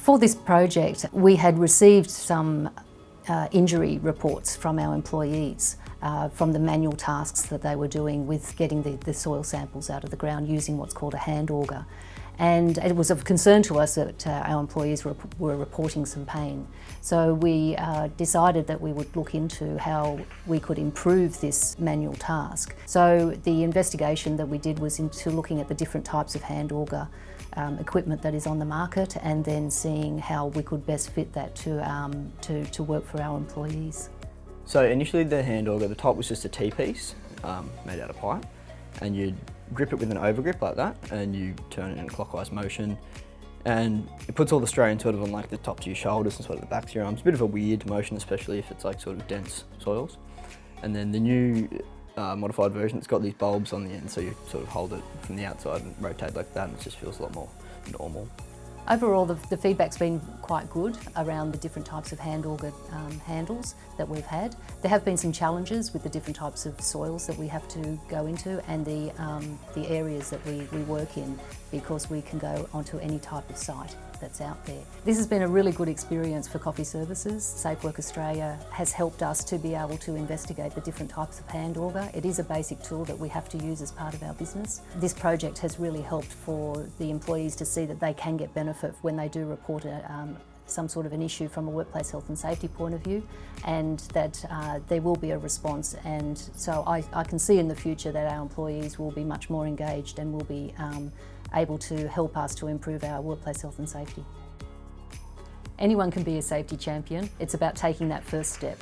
For this project, we had received some uh, injury reports from our employees uh, from the manual tasks that they were doing with getting the, the soil samples out of the ground using what's called a hand auger. And it was of concern to us that uh, our employees were, were, reporting some pain. So we uh, decided that we would look into how we could improve this manual task. So the investigation that we did was into looking at the different types of hand auger um, equipment that is on the market and then seeing how we could best fit that to, um, to, to work for our employees. So initially the hand auger, the top was just a T-piece um, made out of pipe and you'd grip it with an overgrip like that and you turn it in a clockwise motion and it puts all the strain sort of on like the tops of your shoulders and sort of the backs of your arms. A bit of a weird motion, especially if it's like sort of dense soils. And then the new uh, modified version, it's got these bulbs on the end, so you sort of hold it from the outside and rotate like that and it just feels a lot more normal. Overall, the, the, feedback's been quite good around the different types of hand auger um, handles that we've had. There have been some challenges with the different types of soils that we have to go into and the, um, the areas that we, we work in because we can go onto any type of site that's out there. This has been a really good experience for Coffey Services. Safe Work Australia has helped us to be able to investigate the different types of hand auger. It is a basic tool that we have to use as part of our business. This project has really helped for the employees to see that they can get benefit when they do report a, um, some sort of an issue from a workplace health and safety point of view and that uh, there will be a response and so I, I, can see in the future that our employees will be much more engaged and will be um, able to help us to improve our workplace health and safety. Anyone can be a safety champion. It's about taking that first step.